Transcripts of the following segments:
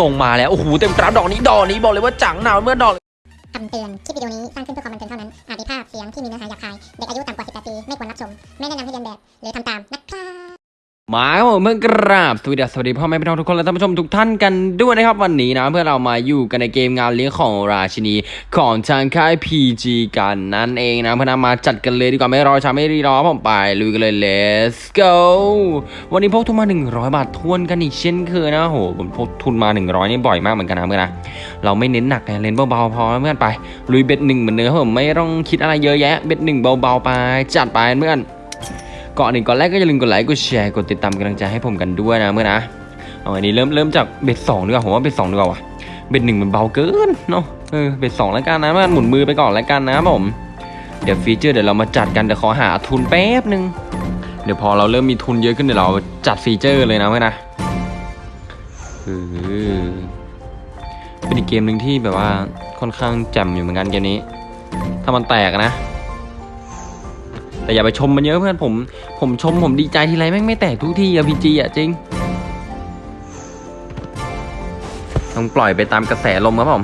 ส่งมาแล้ว โอ้โห เต็มกราฟดอกนี้ดอกนี้บอกเลยว่าจังหนาวเมื่อดอกคำเตือน คลิปวิดีโอนี้ สร้างขึ้นเพื่อความบันเทิงเท่านั้น อาจมีภาพเสียงที่มีเนื้อหาหยาบคาย เด็กอายุต่ำกว่า 18 ปี ไม่ควรรับชม ไม่แนะนำให้เรียนแบบ หรือทำตามนะครับ มาครับผมเมื่อกราบสวัสดีสวัสดีพ่อแม่พี่น้องทุกคนและท่านผู้ชมทุกท่านกันด้วยนะครับวันนี้นะเพื่อเรามาอยู่กันในเกมงานเลี้ยงของราชินีของทางค่าย PG กันนั่นเองนะเพื่อนมาจัดกันเลยดีกว่าไม่รอช้าไม่รีรอผมไปลุยกันเลย let's go วันนี้พกทุนมา 100 บาททวนกันอีกเช่นเคยนะโหผมพกทุนมา 100 นี่บ่อยมากเหมือนกันนะเพื่อนนะเราไม่เน้นหนักนะเล่นเบาๆพอเพื่อนไปลุย bet หนึ่งเหมือนเดิมครับผมไม่ต้องคิดอะไรเยอะแยะ bet หนึ่งเบาๆไปจัดไปเพื่อน ก่อนอื่นก่อนแรกก็อย่าลืมกดไลค์กดแชร์กดติดตามกำลังใจให้ผมกันด้วยนะเพื่อนนะเอาอันนี้เริ่มเริ่มจาก bet สองดีกว่าผมว่า bet สองดีกว่าวะ bet หนึ่งมันเบาเกินเนาะเออ bet สองแล้วกันนะมันหมุนมือไปก่อนแล้วกันนะผม เดี๋ยว feature เดี๋ยวเรามาจัดกันเดี๋ยวขอหาทุนแป๊บนึงเดี๋ยวพอเราเริ่มมีทุนเยอะขึ้นเดี๋ยวเราจัดฟีเจอร์เลยนะเมื่อนะเออเป็นอีกเกมหนึ่งที่แบบว่าค่อนข้างแจ่มอยู่เหมือนกันเกมนี้ ถ้ามันแตกนะ แต่อย่าไปชมมันเยอะเพื่อนผม ผมชมผมดีใจทีไรแม่งไม่แตกทุกที่อะพีจีอะจริงต้องปล่อยไปตามกระแสลมครับผม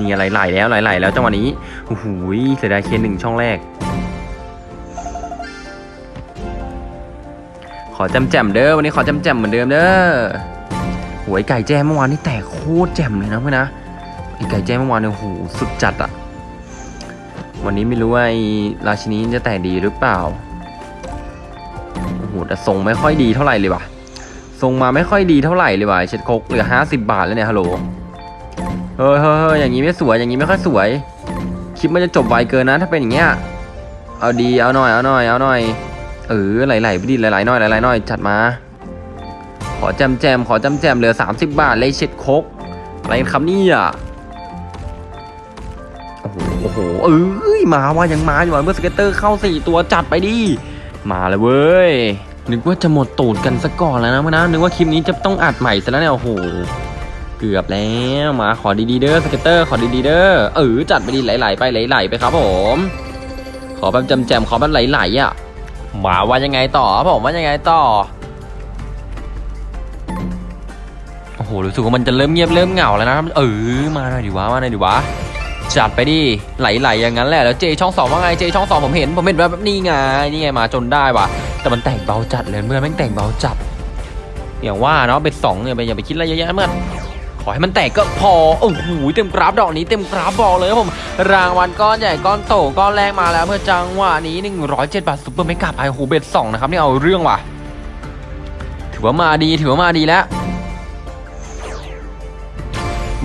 มีอะไรไหลแล้วไหลๆแล้วจังหวะนี้โอ้โหเสียดายเคนหนึ่งช่องแรก ขอจำแจมเด้อวันนี้ขอจำแจมเหมือนเดิมเด้อหวยไก่แจ้เมื่อวานนี่แตกโคตรแจ่มเลยนะเพื่อนนะไอไก่แจ้เมื่อวานเนี่ยโอ้โหสุดจัดอะ วันนี้ไม่รู้ว่าไอ้ราชินีจะแต่ดีหรือเปล่า โอ้โหแต่ทรงไม่ค่อยดีเท่าไหร่เลยว่ะ ทรงมาไม่ค่อยดีเท่าไหร่เลยว่ะเช็ดคกเหลือห้าสิบบาทแล้วเนี่ยฮัลโหล เฮ้ยเฮ้ยเฮ้ยอย่างนี้ไม่สวย อย่างนี้ไม่ค่อยสวย คลิปมันจะจบไวเกินนะ ถ้าเป็นอย่างเงี้ย เอาดี เอาหน่อย เอาหน่อย เอาหน่อย เออ ไหลๆไปดิไหลๆหน่อยไหลๆหน่อยจัดมา ขอแจ่มแจ่มขอแจ่มแจ่มเหลือ30บาทเลยเช็ดคกอะไรครับนี่อ้โห โอ้โหเอ้ยมาว่ายังมาอยู่ว่ะเพื่อน scatter เข้าสี่ตัวจัดไปดิมาเลยเว้ยนึกว่าจะหมดตูดกันซะก่อนแล้วนะเพื่อนนะนึกว่าคลิปนี้จะต้องอัดใหม่ซะแล้วเนี่ยโอ้โหเกือบแล้วมาขอดีๆเด้อ scatter ขอดีๆเด้อเออจัดไปดิไหลๆไปไหลๆไปครับผม ขอแบบแจ่มๆขอแบบไหลๆอะมาว่ายังไงต่อผมว่ายังไงต่อโอ้โหรู้สึกว่ามันจะเริ่มเงียบเริ่มเหงาแล้วนะเออมาหน่อยดิวะมาหน่อยดิวะ จัดไปดิไหลๆอย่างนั้นแหละแล้วเจช่องสองว่าไงเจช่องสองผมเห็นผมเห็นแบบนี่ไงนี่ไงมาจนได้ว่ะ แต่มันแต่งเบาจัดเลยเมื่อนแม่งแต่งเบาจัดอย่างว่าเนาะ bet สองเนี่ยไปอย่าไปคิดอะไรเยอะแยะเพื่อนขอให้มันแตกก็พอโอ้โหเต็มกราฟดอกนี้เต็มกราฟบอกเลยครับผมรางวัลก้อนใหญ่ก้อนโตก้อนแรกมาแล้วเพื่อนจังหวะนี้ 107 บาท super mega ไปโอ้โห bet สองนะครับนี่เอาเรื่องว่ะ ถือว่ามาดีถือว่ามาดีแล้ว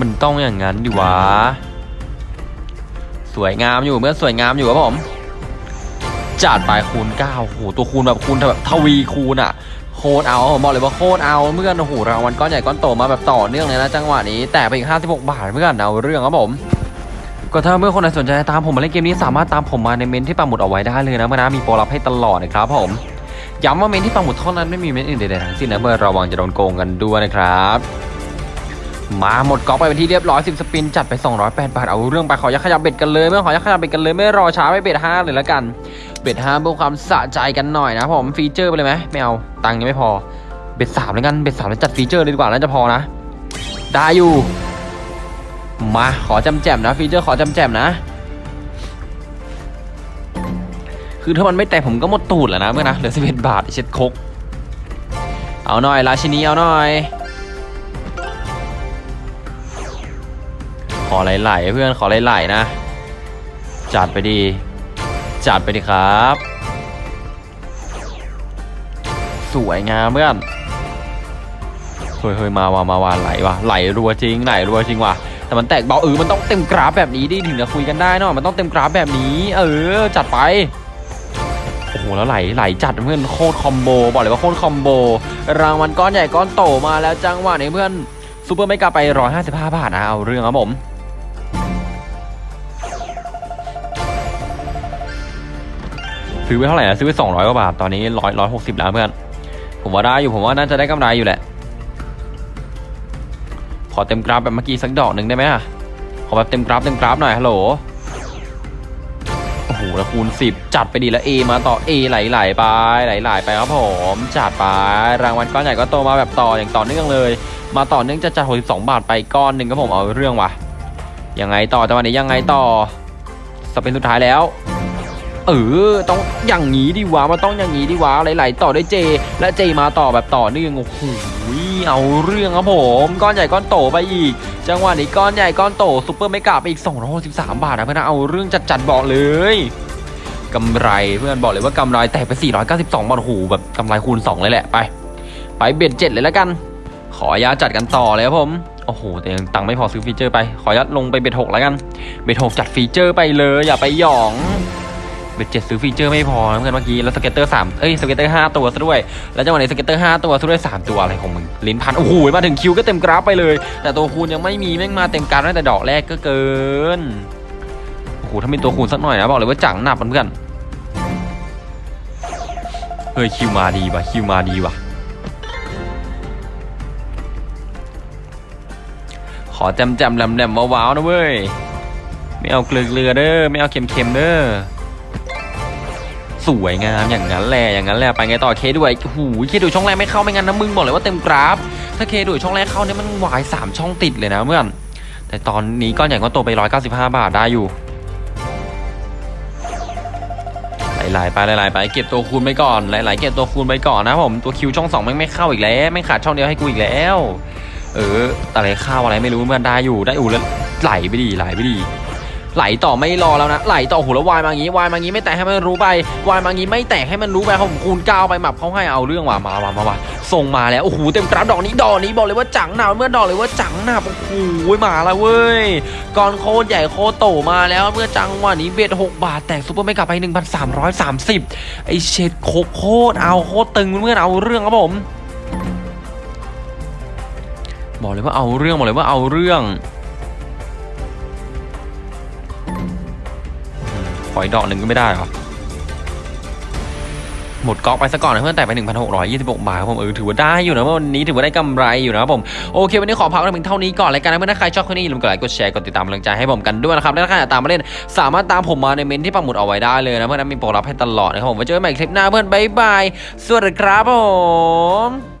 มันต้องอย่างนั้นดิวะ สวยงามอยู่เพื่อนสวยงามอยู่ครับผมจัดไปคูณ9โอ้โหตัวคูณแบบคูณแบบทวีคูณอะโคตรเอาผมบอกเลยว่าโคตรเอาเพื่อนโอ้โหรางวัลก้อนใหญ่ก้อนโตมาแบบต่อเนื่องเลยนะจังหวะนี้แตกไปอีก56 บาทเพื่อนเอาเรื่องครับผมก็ถ้าเพื่อนคนไหนสนใจตามผมมาเล่นเกมนี้สามารถตามผมมาในเมนที่ปักหมุดเอาไว้ได้เลยนะเพื่อนนะมีโปรลับให้ตลอดนะครับผมย้ำว่าเมนที่ปักหมุดเท่านั้นไม่มีเมนอื่นใดๆทั้งสิ้นนะเพื่อนระวังจะโดนโกงกันด้วยนะครับ มาหมดก๊อกไปเป็นที่เรียบร้อย10 spin จัดไป 208 บาท เอาเรื่องไปขอยักขยับ bet กันเลยเพื่อนขอยักขยับ bet กันเลยไม่รอช้าไป bet 5เลยละกัน bet 5เพื่อความสะใจกันหน่อยนะผม feature ไปเลยไหมไม่เอาตังค์ยังไม่พอ bet 3แล้วกัน bet 3แล้วจัด feature เลยดีกว่าน่าจะพอนะ ได้อยู่ มาขอแจ่มแจ่มนะ feature ขอแจ่มแจ่มนะ คือถ้ามันไม่แตกผมก็หมดตูดแล้วนะเพื่อนนะเหลือ11บาทเช็ดคกเอาหน่อยราชินีเอาหน่อย อไหลๆเพื่อนขอไหลๆนะ จัดไปดี จัดไปดีครับ สวยงามเพื่อนเฮ้ยเฮ้ยมาว่ะมาว่ะไหลว่ะไหลรัวจริงไหลรัวจริงว่ะแต่มันแตกเบาเออมันต้องเต็มกราฟแบบนี้ดิถึงจะคุยกันได้เนาะมันต้องเต็มกราฟแบบนี้ เออ จัดไปโอ้โหแล้วไหลไหลจัดเพื่อนโคตรคอมโบบอกเลยว่าโคตรคอมโบรางวัลก้อนใหญ่ก้อนโตมาแล้วจังหวะนี้เพื่อนซูเปอร์ไม่กาไป 155 บาทนะเอาเรื่องครับผม ซื้อไปเท่าไหร่นะซื้อไปสองร้อยกว่าบาทตอนนี้ร้อยร้อยหกสิบแล้วเพื่อนผมว่าได้อยู่ผมว่าน่าจะได้กำไรอยู่แหละ ขอเต็มกราฟแบบเมื่อกี้สักดอกหนึ่งได้ไหมอะขอแบบเต็มกราฟเต็มกราฟหน่อยฮัลโหลโอ้โหแล้วคูณ10จัดไปดีแล้ว A มาต่อ A ไหลๆไปไหลๆไปครับผมจัดไปรางวัลก้อนใหญ่ก้อนโตมาแบบต่ออย่างต่อเนื่องเลย มาต่อเนื่องจะจัด62บาทไปก้อนหนึ่งครับผมเอาเรื่องว่ะยังไงต่อจังหวะนี้ยังไงต่อ spin สุดท้ายแล้ว เออ ต้องอย่างนี้ดิวะมันต้องอย่างนี้ดิวะไหลๆต่อด้วยเจ และเจมาต่อแบบต่อเนื่องโอ้โหเอาเรื่องครับผมก้อนใหญ่ก้อนโตไปอีก จังหวะนี้ก้อนใหญ่ก้อนโต super mega ไปอีก263บาทนะเพื่อนเอาเรื่องจัดๆบอกเลยกำไรเพื่อนบอกเลยว่ากำไรแตกไป 492 บาทโอ้โหแบบกำไรคูณ 2 เลยแหละไป ไป bet เจ็ดเลยแล้วกัน ขออนุญาตจัดกันต่อเลยครับผม โอ้โห แต่ยังตังค์ไม่พอซื้อ feature ไป ขออนุญาตลงไป bet หกแล้วกัน bet หกจัด feature ไปเลยอย่าไปหยอง bet เจ็ดซื้อ feature ไม่พอนะเพื่อนเมื่อกี้แล้ว scatter สามเอ้ย scatter ห้าตัวซะด้วย แล้วจังหวะนี้ scatter ห้าตัวซะด้วยสามตัวอะไรของมึงลิ้นพันโอ้โหมาถึงคิวก็เต็มกราฟไปเลย แต่ตัวคูณยังไม่มีแม่งมาเต็มกราฟตั้งแต่ดอกแรกก็เกินโอ้โหถ้ามีตัวคูณสักหน่อยนะบอกเลยว่าจังหนับเพื่อนเฮ้ยคิวมาดีว่ะคิวมาดีว่ะขอแจมแจมแหลมแหลมว้าวๆนะเว้ยไม่เอาเกลือเกลือเด้อไม่เอาเค็มเค็มเด้อ สวยงามอย่างนั้นแหละอย่างนั้นแหละไปไงต่อเคด้วยโอ้โหเคดูช่องแรกไม่เข้าไม่งั้นนะมึงบอกเลยว่าเต็มกราฟ ถ้าเคดูช่องแรกเข้าเนี่ยมันวายสามช่องติดเลยนะเพื่อนแต่ตอนนี้ก้อนใหญ่ก็โตไป195บห้าบาทได้อยู่ไหลๆไปไหลๆไปเก็บตัวคูณไปก่อนไหลๆเก็บตัวคูณไปก่อนนะผมตัวคิวช่องสองแม่ไม่เข้าอีกแล้วไม่ขาดช่องเดียวให้กูอีกแล้ว เอออะไรเข้าอะไรไม่รู้เพื่อนได้อยู่ได้อยู่แล้วไหลไปดีไหลไปดี ไหลต่อไม่รอแล้วนะไหลต่อโอ้โหแล้ววายมาอย่างงี้วายมาอย่างงี้ไม่แตกให้มันรู้ไปวายมาอย่างงี้ไม่แตกให้มันรู้ไปเขาผมคูณเก้าไปหมับเขาให้เอาเรื่องว่ะมามามามาส่งมาแล้วโอ้โหเต็มกราฟดอกนี้ดอกนี้บอกเลยว่าจังหนาเพื่อนบอกเลยว่าจังหนาโอ้โหมาแล้วเว้ยก้อนโคตรใหญ่โคตรโตมาแล้วเพื่อนจังหวะนี้ bet หกบาทแตก super mega ไป1,330ไอเช็ดโคโคตรเอาโคตรตึงเพื่อนๆเอาเรื่องครับผม บอกเลยว่าเอาเรื่องบอกเลยว่าเอาเรื่อง ขออีกดอกหนึ่งก็ไม่ได้เหรอ หมดก๊อกไปซะก่อนนะเพื่อนแต่ไป 1,626 บาทครับผมเออถือว่าได้อยู่นะวันนี้ถือว่าได้กำไรอยู่นะครับผมโอเค วันนี้ขอพักเพียงเท่านี้ก่อนแล้วกันนะเพื่อนถ้าใครชอบคลิปนี้อย่าลืมกดไลค์กดแชร์กดติดตามกำลังใจให้ผมกันด้วยนะครับและถ้าใครอยากตามมาเล่นสามารถตามผมมาในเมนที่ปักหมุดเอาไว้ได้เลยนะเพื่อนนะมีโปรรับให้ตลอดนะครับผมไว้เจอกันใหม่คลิปหน้าเพื่อนบ๊ายบายสวัสดีครับผม